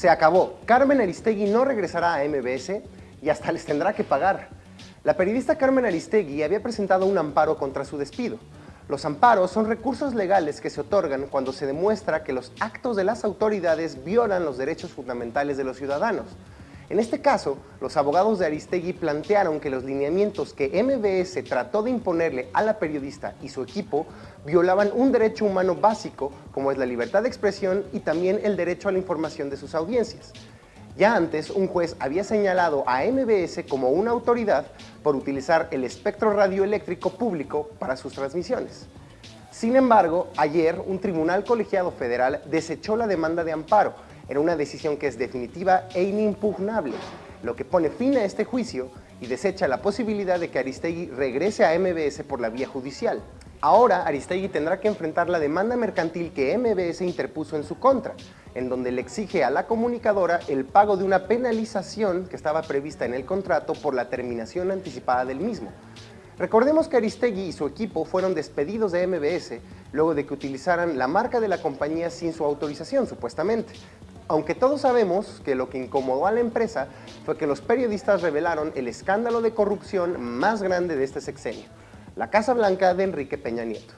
Se acabó. Carmen Aristegui no regresará a MBS y hasta les tendrá que pagar. La periodista Carmen Aristegui había presentado un amparo contra su despido. Los amparos son recursos legales que se otorgan cuando se demuestra que los actos de las autoridades violan los derechos fundamentales de los ciudadanos. En este caso, los abogados de Aristegui plantearon que los lineamientos que MBS trató de imponerle a la periodista y su equipo violaban un derecho humano básico como es la libertad de expresión y también el derecho a la información de sus audiencias. Ya antes, un juez había señalado a MBS como una autoridad por utilizar el espectro radioeléctrico público para sus transmisiones. Sin embargo, ayer un tribunal colegiado federal desechó la demanda de amparo en una decisión que es definitiva e inimpugnable, lo que pone fin a este juicio y desecha la posibilidad de que Aristegui regrese a MBS por la vía judicial. Ahora Aristegui tendrá que enfrentar la demanda mercantil que MBS interpuso en su contra, en donde le exige a la comunicadora el pago de una penalización que estaba prevista en el contrato por la terminación anticipada del mismo. Recordemos que Aristegui y su equipo fueron despedidos de MBS luego de que utilizaran la marca de la compañía sin su autorización, supuestamente, aunque todos sabemos que lo que incomodó a la empresa fue que los periodistas revelaron el escándalo de corrupción más grande de este sexenio, la Casa Blanca de Enrique Peña Nieto.